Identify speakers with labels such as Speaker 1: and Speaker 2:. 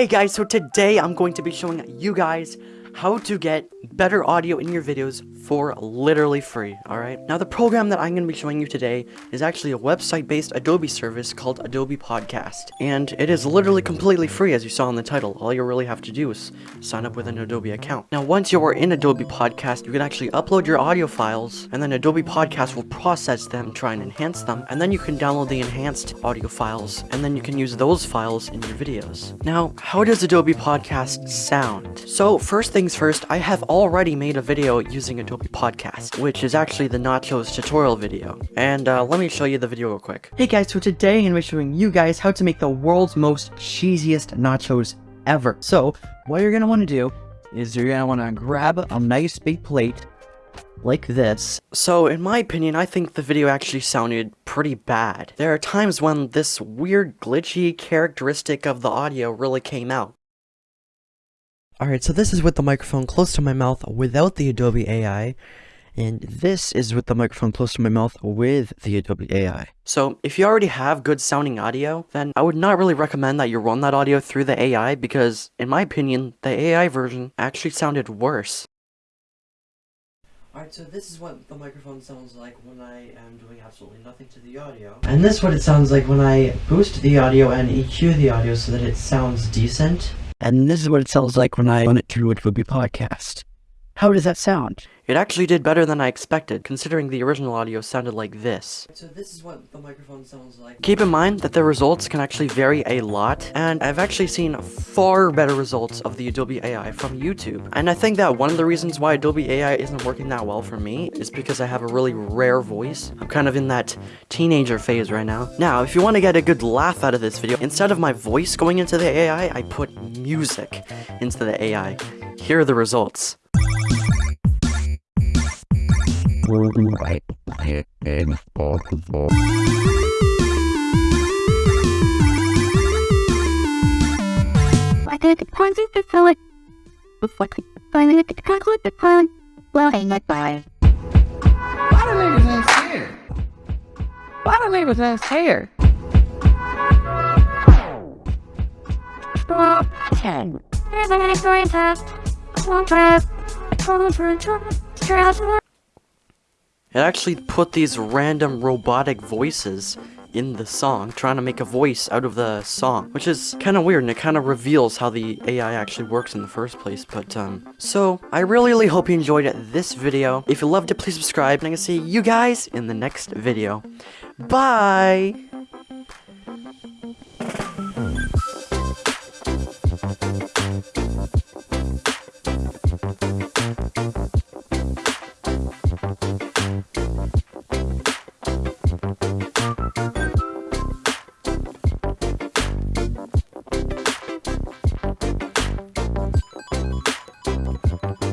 Speaker 1: Hey guys, so today I'm going to be showing you guys how to get better audio in your videos for literally free, alright? Now the program that I'm going to be showing you today is actually a website-based Adobe service called Adobe Podcast, and it is literally completely free as you saw in the title. All you really have to do is sign up with an Adobe account. Now once you are in Adobe Podcast, you can actually upload your audio files, and then Adobe Podcast will process them, try and enhance them, and then you can download the enhanced audio files, and then you can use those files in your videos. Now, how does Adobe Podcast sound? So first things first, I have already made a video using Adobe Podcast, which is actually the Nachos tutorial video. And uh, let me show you the video real quick. Hey guys, so today I'm going to be showing you guys how to make the world's most cheesiest nachos ever. So, what you're going to want to do is you're going to want to grab a nice big plate like this. So, in my opinion, I think the video actually sounded pretty bad. There are times when this weird glitchy characteristic of the audio really came out. Alright, so this is with the microphone close to my mouth without the Adobe AI, and this is with the microphone close to my mouth with the Adobe AI. So if you already have good sounding audio, then I would not really recommend that you run that audio through the AI because, in my opinion, the AI version actually sounded worse. Alright, so this is what the microphone sounds like when I am doing absolutely nothing to the audio. And this is what it sounds like when I boost the audio and EQ the audio so that it sounds decent.
Speaker 2: And this is what it sounds like when I run it through Adobe Podcast. How does that sound?
Speaker 1: It actually did better than I expected, considering the original audio sounded like this. So this is what the microphone sounds like. Keep in mind that the results can actually vary a lot, and I've actually seen far better results of the Adobe AI from YouTube. And I think that one of the reasons why Adobe AI isn't working that well for me is because I have a really rare voice. I'm kind of in that teenager phase right now. Now, if you want to get a good laugh out of this video, instead of my voice going into the AI, I put music into the AI. Here are the results.
Speaker 3: Right impossible.
Speaker 4: I did the pointing to fill it. Before finding the conclude the. Well, hang it by.
Speaker 5: Why do niggas have hair? Why do niggas have hair?
Speaker 4: Stop. 10. Here's an X-ray test. One test. Control for a
Speaker 1: it actually put these random robotic voices in the song, trying to make a voice out of the song, which is kind of weird, and it kind of reveals how the AI actually works in the first place, but, um, so, I really, really hope you enjoyed this video. If you loved it, please subscribe, and I'm gonna see you guys in the next video. Bye! You.